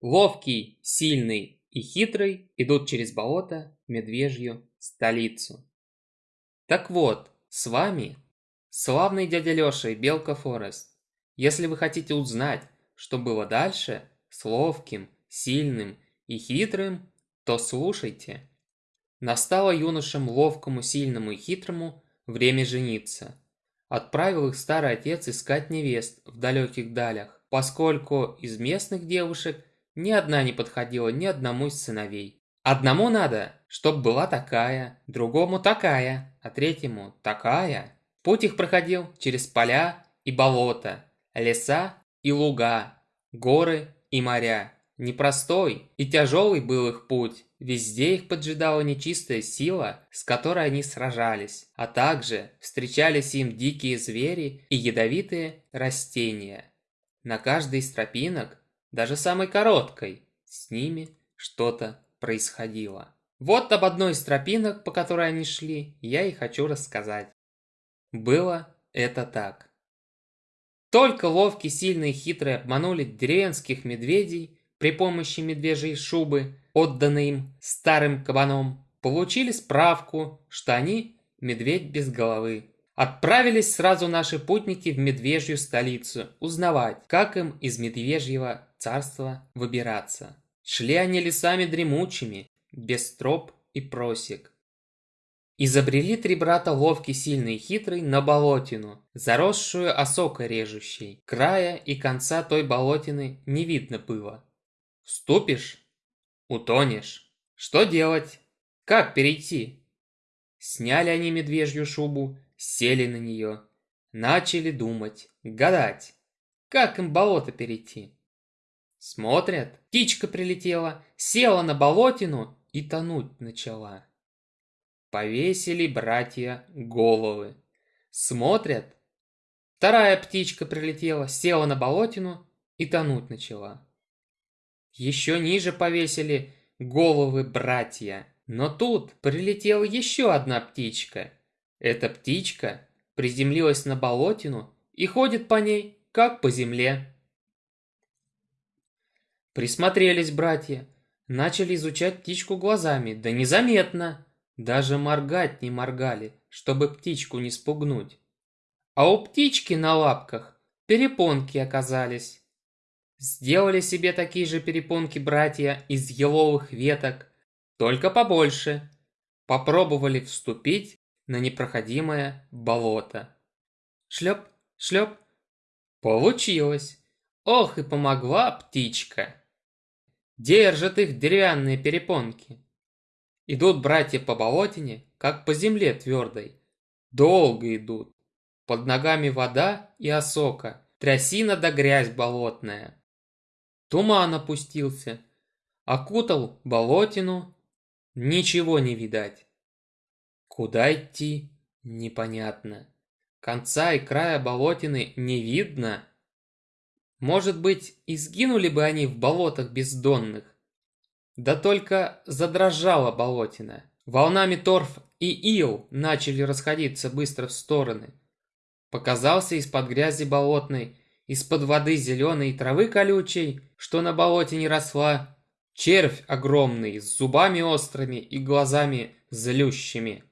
Ловкий, сильный и хитрый идут через болото в медвежью столицу. Так вот, с вами славный дядя Лёша и Белка Форест. Если вы хотите узнать, что было дальше с ловким, сильным и хитрым, то слушайте. Настало юношам ловкому, сильному и хитрому время жениться. Отправил их старый отец искать невест в далеких далях, поскольку из местных девушек ни одна не подходила ни одному из сыновей. Одному надо, чтоб была такая, другому такая, а третьему такая. Путь их проходил через поля и болота, леса и луга, горы и моря. Непростой и тяжелый был их путь. Везде их поджидала нечистая сила, с которой они сражались, а также встречались им дикие звери и ядовитые растения. На каждой из тропинок даже самой короткой, с ними что-то происходило. Вот об одной из тропинок, по которой они шли, я и хочу рассказать. Было это так. Только ловкие, сильные и хитрые обманули деревенских медведей при помощи медвежьей шубы, отданной им старым кабаном, получили справку, что они медведь без головы. Отправились сразу наши путники в медвежью столицу узнавать, как им из медвежьего царства выбираться. Шли они лесами дремучими, без троп и просек. Изобрели три брата ловкий, сильный и хитрый на болотину, заросшую осокой режущей. Края и конца той болотины не видно было. Ступишь – утонешь. Что делать? Как перейти? Сняли они медвежью шубу, сели на нее, начали думать, гадать, как им болото перейти. Смотрят, птичка прилетела, села на болотину и тонуть начала. Повесили братья головы. Смотрят, вторая птичка прилетела, села на болотину и тонуть начала. Еще ниже повесили головы братья. Но тут прилетела еще одна птичка эта птичка приземлилась на болотину и ходит по ней, как по земле. Присмотрелись братья, начали изучать птичку глазами, да незаметно. Даже моргать не моргали, чтобы птичку не спугнуть. А у птички на лапках перепонки оказались. Сделали себе такие же перепонки братья из еловых веток, только побольше. Попробовали вступить на непроходимое болото. Шлеп, шлеп. Получилось. Ох и помогла птичка. Держат их деревянные перепонки. Идут братья по болотине, как по земле твердой. Долго идут. Под ногами вода и осока, трясина да грязь болотная. Туман опустился, окутал болотину, ничего не видать. Куда идти, непонятно. Конца и края болотины не видно. Может быть, и сгинули бы они в болотах бездонных. Да только задрожала болотина. Волнами торф и ил начали расходиться быстро в стороны. Показался из-под грязи болотной, из-под воды зеленой травы колючей, что на болоте не росла, червь огромный, с зубами острыми и глазами злющими.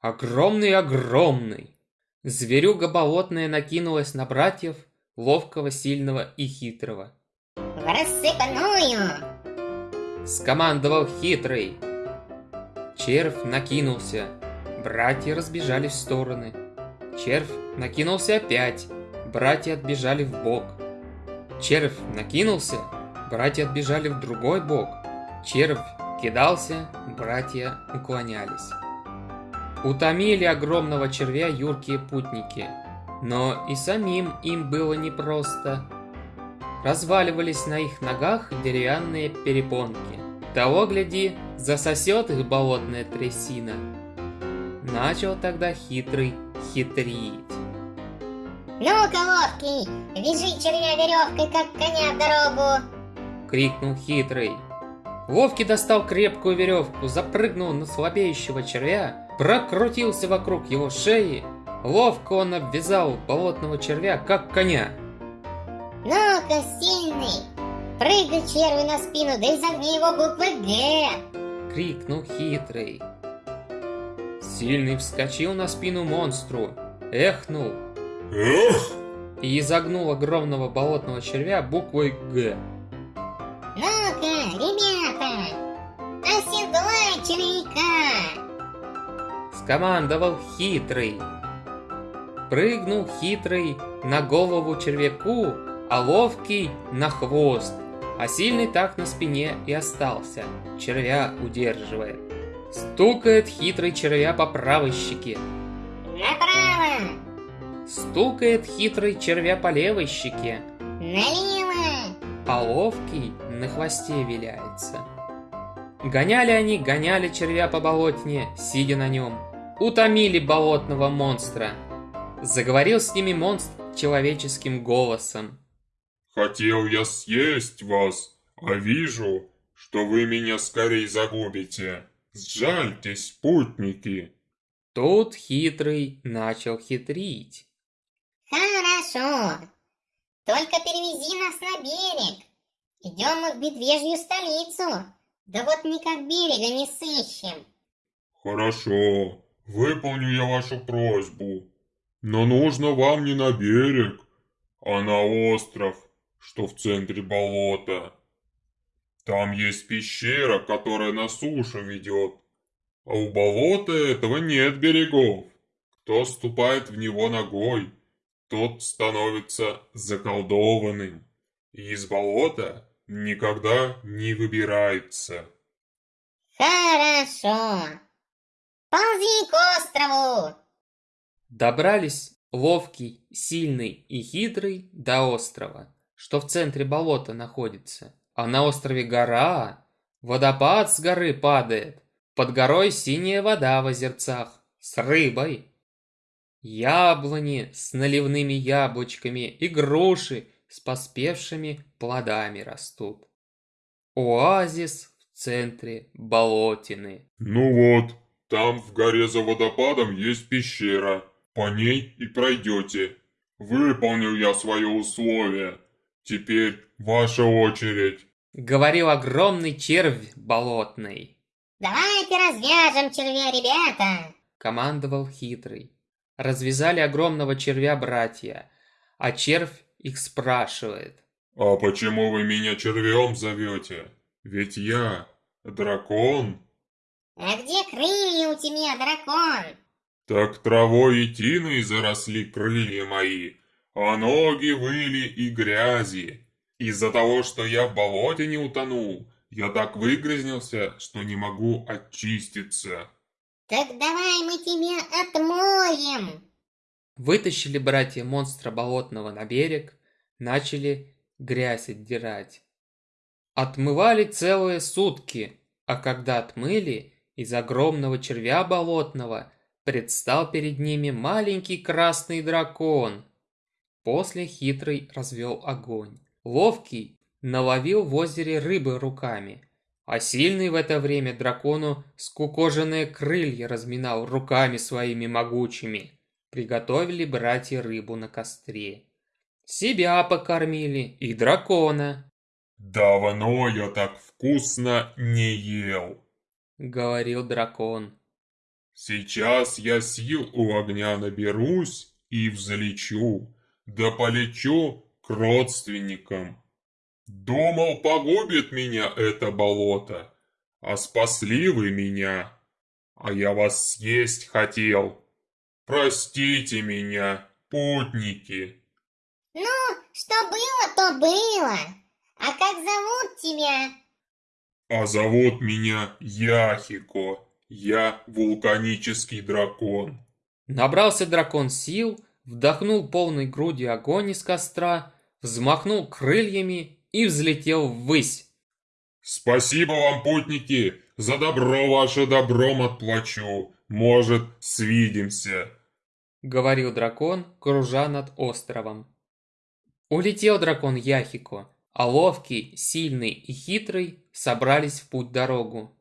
Огромный-огромный! Зверюга болотная накинулась на братьев, ловкого, сильного и хитрого. «В рассыпную!» Скомандовал хитрый. Червь накинулся. Братья разбежались в стороны. Червь накинулся опять. Братья отбежали в бок. Червь накинулся. Братья отбежали в другой бок. Червь кидался, братья уклонялись. Утомили огромного червя юркие путники, но и самим им было непросто. Разваливались на их ногах деревянные перепонки. Того, гляди, засосет их болотная трясина. Начал тогда хитрый хитрить. «Ну-ка, ловкий, вяжи червя веревкой, как коня в дорогу!» Крикнул хитрый. Ловкий достал крепкую веревку, запрыгнул на слабеющего червя прокрутился вокруг его шеи. Ловко он обвязал болотного червя, как коня. «Ну-ка, сильный, Прыгай червю на спину, да изогни его буквы «Г». Крикнул хитрый. Сильный вскочил на спину монстру, эхнул Эх! и изогнул огромного болотного червя буквой «Г». Ну-ка, ребята, оседлай червяка. Скомандовал хитрый. Прыгнул хитрый на голову червяку, а ловкий на хвост. А сильный так на спине и остался, червя удерживая. Стукает хитрый червя по правой щеке. Направо, Стукает хитрый червя по левой щеке, налево. а ловкий на хвосте виляется. Гоняли они, гоняли червя по болотне, сидя на нем. Утомили болотного монстра. Заговорил с ними монстр человеческим голосом. Хотел я съесть вас, а вижу, что вы меня скорее загубите. Сжальтесь, путники. Тут хитрый начал хитрить. Хорошо. Только перевези нас на берег. Идем мы в медвежью столицу. Да вот никак берега не сыщем. Хорошо, выполню я вашу просьбу. Но нужно вам не на берег, а на остров, что в центре болота. Там есть пещера, которая на сушу ведет. А у болота этого нет берегов. Кто ступает в него ногой, тот становится заколдованным. И из болота никогда не выбирается. Хорошо. Ползи к острову. Добрались ловкий, сильный и хитрый до острова, что в центре болота находится. А на острове гора, водопад с горы падает, под горой синяя вода в озерцах с рыбой. Яблони с наливными яблочками и груши с поспевшими плодами растут. Оазис в центре болотины. Ну вот, там в горе за водопадом есть пещера. По ней и пройдете. Выполнил я свое условие. Теперь ваша очередь. Говорил огромный червь болотный. Давайте развяжем червя, ребята. командовал хитрый. Развязали огромного червя братья, а червь их спрашивает. А почему вы меня червем зовете? Ведь я дракон. А где крылья у тебя, дракон? Так травой и тиной заросли крылья мои, а ноги выли и грязи. Из-за того, что я в болоте не утонул, я так выгрязнился, что не могу очиститься. Так давай мы тебя отмоем. Вытащили братья монстра болотного на берег, начали грязь отдирать. Отмывали целые сутки, а когда отмыли, из огромного червя болотного предстал перед ними маленький красный дракон. После хитрый развел огонь. Ловкий наловил в озере рыбы руками, а сильный в это время дракону скукоженные крылья разминал руками своими могучими. Приготовили братья рыбу на костре. Себя покормили и дракона, Давно я так вкусно не ел. говорил дракон. Сейчас я сил у огня наберусь и взлечу, да полечу к родственникам. Думал, погубит меня это болото, а спасли вы меня, а я вас съесть хотел. Простите меня, путники. Ну, что было, то было. А как зовут тебя? А зовут меня Яхико. Я вулканический дракон. Набрался дракон сил, вдохнул полной грудью огонь из костра, взмахнул крыльями и взлетел ввысь. Спасибо вам, путники, за добро ваше добром отплачу. Может, свидимся. говорил дракон, кружа над островом. Улетел дракон Яхико, а ловкий, сильный и хитрый собрались в путь-дорогу.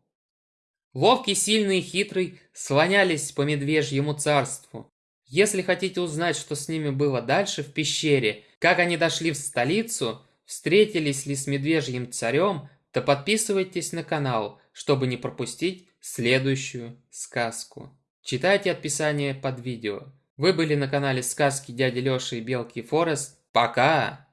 Ловкий, сильный и хитрый слонялись по медвежьему царству. Если хотите узнать, что с ними было дальше в пещере, как они дошли в столицу, встретились ли с медвежьим царем, то подписывайтесь на канал, чтобы не пропустить следующую сказку. Читайте описание под видео. Вы были на канале сказки дяди Лёши и Белки Форест. Пока!